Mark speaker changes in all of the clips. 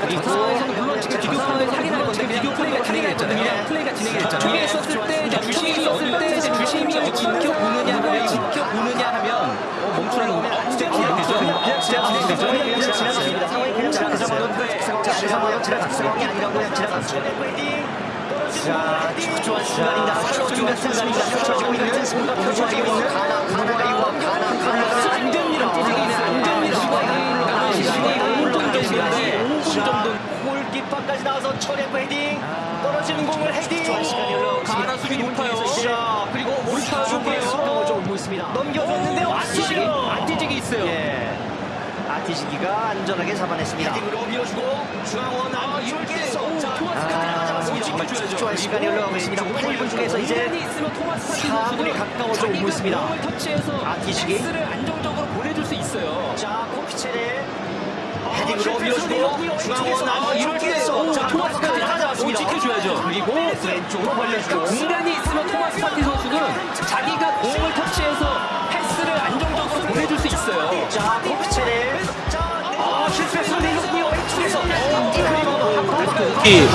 Speaker 1: 그리고
Speaker 2: 그
Speaker 1: 상황에서는 물론 지금 비디오 플레이가 확인할 건데 비디오 플레이가 진행이 됐잖아요. 플레이가. 저게 있었을 때 주심이 있었을 때 이제 주심이 지켜보느냐 하면 지켜보느냐 하면 어, 멈추라는 거면 어, 진짜 그냥 되죠.
Speaker 2: 그냥 지나갔어요.
Speaker 1: 되죠.
Speaker 2: 그냥 지나갔습니다. 상황이 그냥 그 상황은 지나갔어요. 이 아니라고 그냥 지나갔어요. 자, 초조한 순간입니다. 초조한 순간입니다. 펼쳐지고 있는 순간 펼쳐지
Speaker 1: 있어요.
Speaker 2: 예. 아티지기가 안전하게 잡아냈습니다. 헤딩으로 밀어주고 중앙원 아 이럴 때서 토마스까지 잡았습니다. 초조한 시간이 흘러가고 있습니다. 8분 중에서 이제
Speaker 1: 공간이 있으면 토마스 파티
Speaker 2: 4분이
Speaker 1: 선수는
Speaker 2: 가까워져 오고 있습니다.
Speaker 1: 패스를 안정적으로 보내줄 수 있어요.
Speaker 2: 자 코피체를 헤딩으로 밀어주고 중앙원 아
Speaker 1: 자, 토마스까지
Speaker 2: 잡았습니다.
Speaker 1: 지켜줘야죠.
Speaker 2: 그리고 왼쪽으로 벌려주고
Speaker 1: 공간이 있으면 토마스 파티 선수는 자기가 공을 터치해서 패스를 안정적으로 보내줄 수 있어요.
Speaker 2: 자, 아. 왼쪽에서
Speaker 3: 이,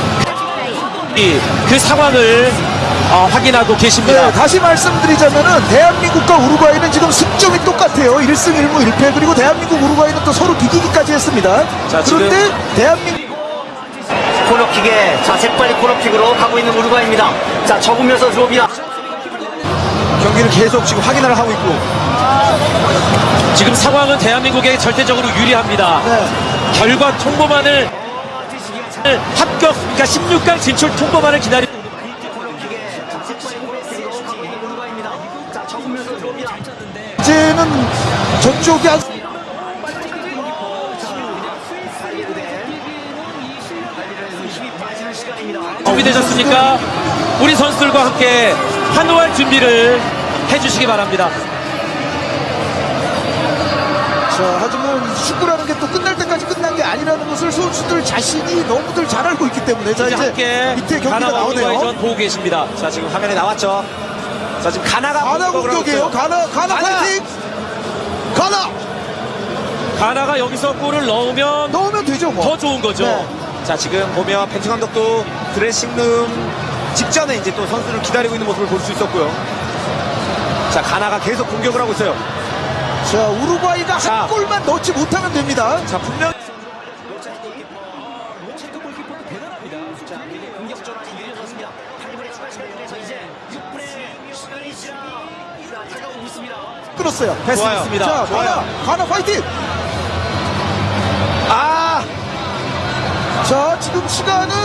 Speaker 3: 이, 그 상황을 어, 확인하고 계십니다.
Speaker 4: 네, 다시 말씀드리자면은 대한민국과 우루과이는 지금 승점이 똑같아요. 1승 1무 1패 그리고 대한민국 우루과이는 또 서로 비기기까지 했습니다.
Speaker 3: 자,
Speaker 4: 그런데 대한민국
Speaker 2: 코너킥에 자, 색빨리 코너킥으로 가고 있는 우루과이입니다. 자, 적으면서 들어옵니다.
Speaker 4: 경기를 계속 지금 확인을 하고 있고
Speaker 3: 지금 상황은 대한민국에 절대적으로 유리합니다.
Speaker 4: 네.
Speaker 3: 결과 통보만을 합격, 그러니까 16강 진출 통보만을 기다리.
Speaker 2: 코너킥에 자, 색빨리 코너킥으로 가고 있는 우루과이입니다. 자, 적으면서 들어옵니다.
Speaker 4: 이제는 저쪽이 한.
Speaker 3: 준비되셨습니까? 우리 선수들과 함께 환호할 준비를 해주시기 바랍니다.
Speaker 4: 자, 하지만 축구라는 게 또 끝날 때까지 끝난 게 아니라는 것을 선수들 자신이 너무들 잘 알고 있기 때문에 자
Speaker 3: 이제
Speaker 4: 밑에 경기가 나오네요.
Speaker 3: 전 보고 계십니다. 자 지금 화면에 나왔죠. 자 지금 가나가
Speaker 4: 가나 공격이에요. 가나
Speaker 3: 가나!
Speaker 4: 파이팅. 가나
Speaker 3: 가나가 여기서 골을 넣으면
Speaker 4: 넣으면 되죠 뭐.
Speaker 3: 더 좋은 거죠.
Speaker 4: 네.
Speaker 5: 자 지금 보면 벤투 감독도 드레싱룸 직전에 이제 또 선수를 기다리고 있는 모습을 볼 수 있었고요. 자 가나가 계속 공격을 하고 있어요.
Speaker 4: 자 우루과이가
Speaker 5: 자.
Speaker 4: 한 골만 넣지 못하면 됩니다.
Speaker 5: 자 분명
Speaker 1: 체크 골키퍼도 대단합니다.
Speaker 2: 자, 미래 공격 전환이 이루어졌습니다. 8분의 추가 시간을 통해서 이제 6분의 시간이 지나 다가오고 있습니다.
Speaker 4: 끊었어요.
Speaker 3: 패스했습니다.
Speaker 4: 자 가나 가나 파이팅.
Speaker 5: 아
Speaker 4: 자 지금 시간은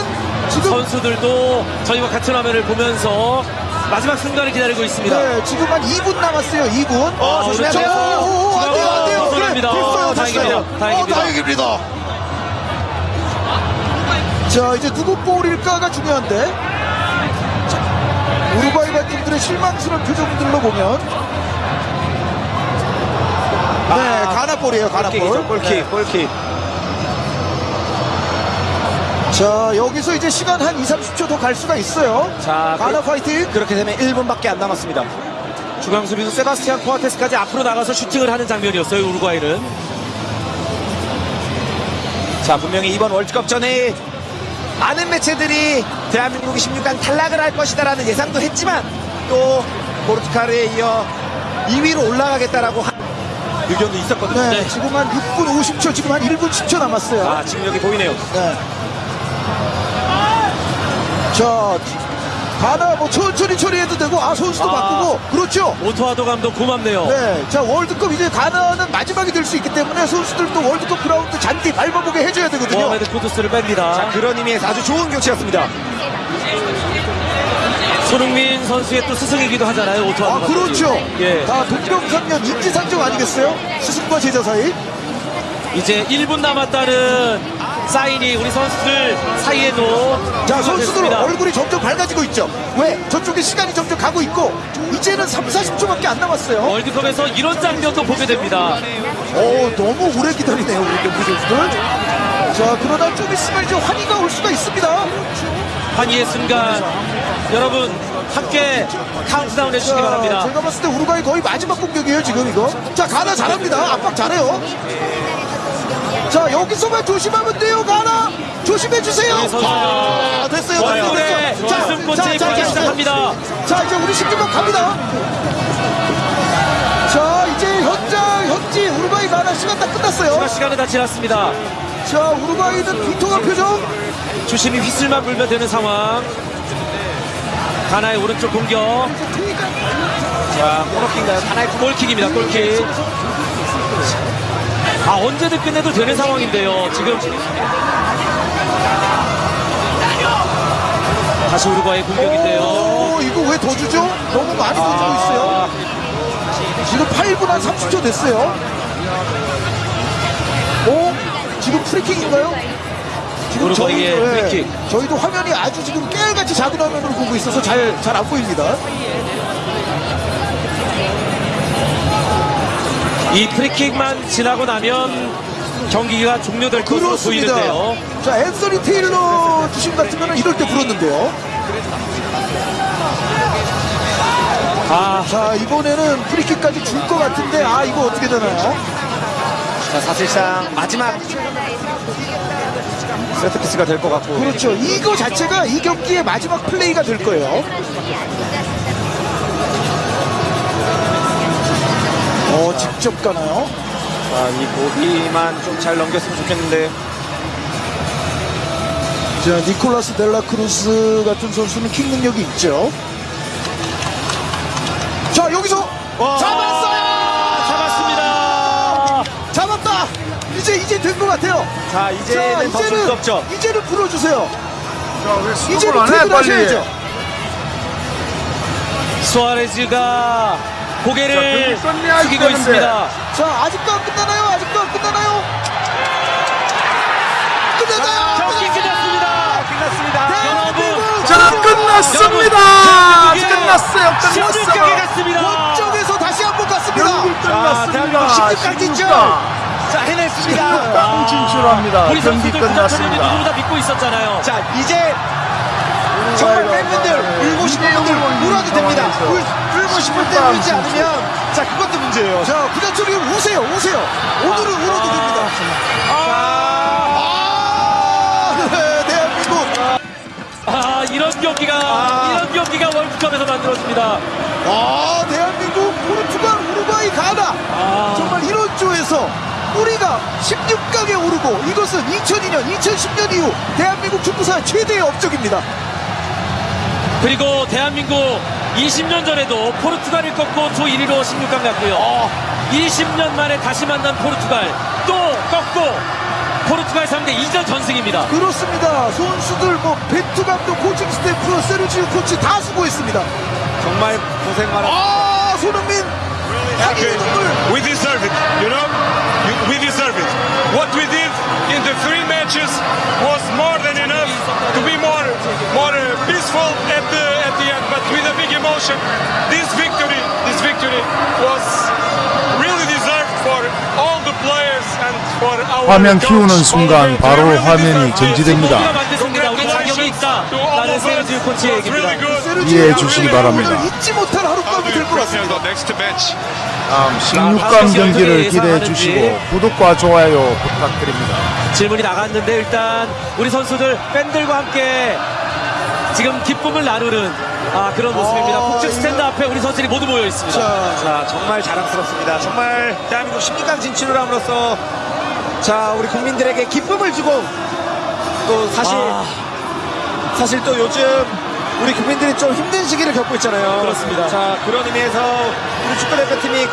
Speaker 4: 지금
Speaker 3: 선수들도 저희와 같은 화면을 보면서 마지막 순간을 기다리고 있습니다.
Speaker 4: 네 지금 한 2분 남았어요. 2분.
Speaker 5: 어, 조심하세요.
Speaker 4: 오, 오, 오, 안 돼요 안 돼요.
Speaker 3: 벗어납니다.
Speaker 4: 그래, 됐어요,
Speaker 3: 어, 다행입니다.
Speaker 4: 됐어요.
Speaker 3: 다행입니다.
Speaker 4: 어, 다행입니다. 자 이제 누구 볼일까가 중요한데. 자, 우루과이 팀들의 실망스러운 표정들로 보면. 네, 가나 볼이에요, 가나 볼.
Speaker 5: 골킥이죠 골킥 골킥.
Speaker 4: 자, 여기서 이제 시간 한 2, 30초 더 갈 수가 있어요.
Speaker 5: 자
Speaker 4: 가나
Speaker 5: 그,
Speaker 4: 파이팅.
Speaker 5: 그렇게 되면 1분밖에 안 남았습니다.
Speaker 3: 중앙 수비수 세바스티안 코아테스까지 앞으로 나가서 슈팅을 하는 장면이었어요. 우루과이는.
Speaker 5: 자 분명히 이번 월드컵 전에 많은 매체들이 대한민국이 16강 탈락을 할 것이다라는 예상도 했지만 또 포르투갈에 이어 2위로 올라가겠다라고 한 의견도 있었거든요.
Speaker 4: 네,
Speaker 3: 네.
Speaker 4: 지금 한 6분 50초, 지금 한 1분 10초 남았어요.
Speaker 5: 아 지금 여기 보이네요.
Speaker 4: 네. 자, 가나 뭐 천천히 처리해도 되고, 아, 선수도
Speaker 3: 아.
Speaker 4: 바꾸고, 그렇죠.
Speaker 3: 오토 아도 감독 고맙네요.
Speaker 4: 네, 자, 월드컵 이제 가나는 마지막이 될 수 있기 때문에 선수들도 월드컵 그라운드 잔디 밟아보게 해줘야 되거든요.
Speaker 3: 모하메드 쿠두스를 뺍니다.
Speaker 5: 자 그런 의미에서 아주 좋은 교체였습니다.
Speaker 3: 손흥민 선수의 또 스승이기도 하잖아요. 오토아도
Speaker 4: 아,
Speaker 3: 감독이.
Speaker 4: 그렇죠.
Speaker 3: 예.
Speaker 4: 다 동병상련 인지상정 아니겠어요? 스승과 제자 사이.
Speaker 3: 이제 1분 남았다는 사인이 우리 선수들 사이에도
Speaker 4: 자, 선수들
Speaker 3: 됐습니다.
Speaker 4: 얼굴이 점점 밝아지고 있죠. 왜? 저쪽에 시간이 점점 가고 있고, 이제는 3, 40초밖에 안 남았어요.
Speaker 3: 월드컵에서 이런 장면도 보게 됩니다.
Speaker 4: 오, 너무 오래 기다리네요, 우리 경기 선수들. 자, 그러다 좀 있으면 이제 환희가 올 수가 있습니다.
Speaker 3: 환희의 순간 여러분 함께 카운트다운 해주시기
Speaker 4: 자,
Speaker 3: 바랍니다.
Speaker 4: 제가 봤을 때 우루과이 거의 마지막 공격이에요, 지금 이거. 자, 가나 잘합니다. 압박 잘해요. 자 여기서만 조심하면 돼요 가나 조심해 주세요
Speaker 3: 선수.
Speaker 4: 아 됐어요 됐어요
Speaker 3: 네,
Speaker 4: 됐어요 자, 자, 자,
Speaker 3: 시작합니다.
Speaker 4: 자 이제 우리 16강 갑니다 자 이제 현장 현지 우루과이 가나 시간 다 끝났어요
Speaker 3: 시간은 다 지났습니다.
Speaker 4: 자 우루과이는 비통한 표정
Speaker 3: 주심이 휘슬만 불면 되는 상황. 가나의 오른쪽 공격. 자, 코너킥인가요? 가나의 골킥입니다. 골킥. 아, 언제든 끝내도 되는 상황인데요. 지금. 다시 우루과이 공격인데요.
Speaker 4: 오, 이거 왜 더 주죠? 너무 많이 더 주고 있어요. 지금 8분 한 30초 됐어요. 오, 지금 프리킥인가요? 지금 예,
Speaker 3: 프리킥.
Speaker 4: 저희도 화면이 아주 지금 깨알같이 작은 화면으로 보고 있어서 잘 잘 안 보입니다.
Speaker 3: 이 프리킥만 지나고 나면 경기가 종료될 것으로
Speaker 4: 그렇습니다.
Speaker 3: 보이는데요.
Speaker 4: 자, 앤서니 테일러 주심 같으면 이럴 때 불었는데요.
Speaker 3: 아,
Speaker 4: 자, 이번에는 프리킥까지 줄 것 같은데, 아, 이거 어떻게 되나요?
Speaker 5: 자, 사실상 마지막 세트피스가 될 것 같고.
Speaker 4: 그렇죠. 이거 자체가 이 경기의 마지막 플레이가 될 거예요. 어, 직접 가나요?
Speaker 5: 자, 이 고비만 좀 잘 넘겼으면 좋겠는데.
Speaker 4: 자, 니콜라스 델라 크루스 같은 선수는 킥 능력이 있죠. 자, 여기서 잡았어요!
Speaker 3: 잡았습니다.
Speaker 4: 잡았다! 이제, 이제 된 것 같아요.
Speaker 5: 자,
Speaker 4: 자,
Speaker 5: 이제는 더줄수 없죠.
Speaker 4: 이제는. 이제는
Speaker 6: 안 해, 빨리.
Speaker 4: 퇴근하셔야죠.
Speaker 3: 수아레즈가 고개를
Speaker 6: 자,
Speaker 3: 숙이고. 있습니다.
Speaker 4: 자, 아직도 안 끝나나요? 아직도 안 끝나나요? 끝났나요?
Speaker 3: 경기 끝났습니다.
Speaker 5: 끝났습니다.
Speaker 3: 여러분,
Speaker 6: 자, 끝났습니다.
Speaker 3: 여러분,
Speaker 6: 끝났어요. 끝났어요.
Speaker 3: 갔습니다.
Speaker 4: 원정에서 다시 한 번 갔습니다.
Speaker 6: 경기
Speaker 5: 대한민국
Speaker 6: 끝났습니다.
Speaker 5: 16강 진출.
Speaker 6: 16강
Speaker 5: 자, 해냈습니다.
Speaker 6: 아, 진출합니다.
Speaker 3: 우리
Speaker 6: 경기 끝났습니다.
Speaker 3: 누구보다 믿고 있었잖아요.
Speaker 5: 자, 이제 정말 팬분들 울고 싶은 분들 울어도 됩니다. 울, 울고 싶을 때 울지 않으면 자, 그것도 문제예요.
Speaker 4: 자, 구자철이 우세요, 우세요. 오늘은 울어도 됩니다. 아, 네, 대한민국.
Speaker 3: 아, 이런 경기가 이런 경기가 월드컵에서 만들어집니다.
Speaker 4: 아, 대한민국, 포르투갈, 우루과이, 가나.
Speaker 3: 아.
Speaker 4: 정말 이런 조에서 우리가 16강에 오르고 이것은 2002년, 2010년 이후 대한민국 축구사 최대의 업적입니다.
Speaker 3: 그리고 대한민국 20년 전에도 포르투갈을 꺾고 조 1위로 16강 갔고요. 20년 만에 다시 만난 포르투갈 또 꺾고 포르투갈 상대 2전 전승입니다.
Speaker 4: 그렇습니다. 선수들, 뭐, 벤투 감독, 코칭 스태프, 세르지오 코치 다 수고했습니다.
Speaker 5: 정말 고생 많았
Speaker 4: 아, 손흥민. 환희의 눈물.
Speaker 7: We deserve it, you know? We deserve it. What we did in the three matches was more than enough to be more, more uh, peaceful emotion, this victory, this victory was really deserved for all the players and for our
Speaker 6: 화면
Speaker 7: coach.
Speaker 6: 키우는 순간. 바로 화면이. 정지됩니다. 이해해 주시기 바랍니다.
Speaker 4: 잊지 못할 하룻밤이 될 것 같습니다.
Speaker 7: next match.
Speaker 6: 다음 16강 경기를 기대해 주시고 구독과 좋아요 부탁드립니다.
Speaker 3: 질문이 나갔는데 일단 우리 선수들 팬들과 함께 지금 기쁨을 나누는 아, 그런 모습입니다.
Speaker 4: 어,
Speaker 3: 북측 스탠드 앞에 우리 선수들이 모두 모여 있습니다.
Speaker 4: 자,
Speaker 5: 자, 정말 자랑스럽습니다. 정말 대한민국 16강 진출을 함으로써 자, 우리 국민들에게 기쁨을 주고 또 사실
Speaker 3: 아.
Speaker 5: 사실 또 요즘 우리 국민들이 좀 힘든 시기를 겪고 있잖아요.
Speaker 3: 그렇습니다.
Speaker 5: 자, 그런 의미에서 우리 축구대표팀이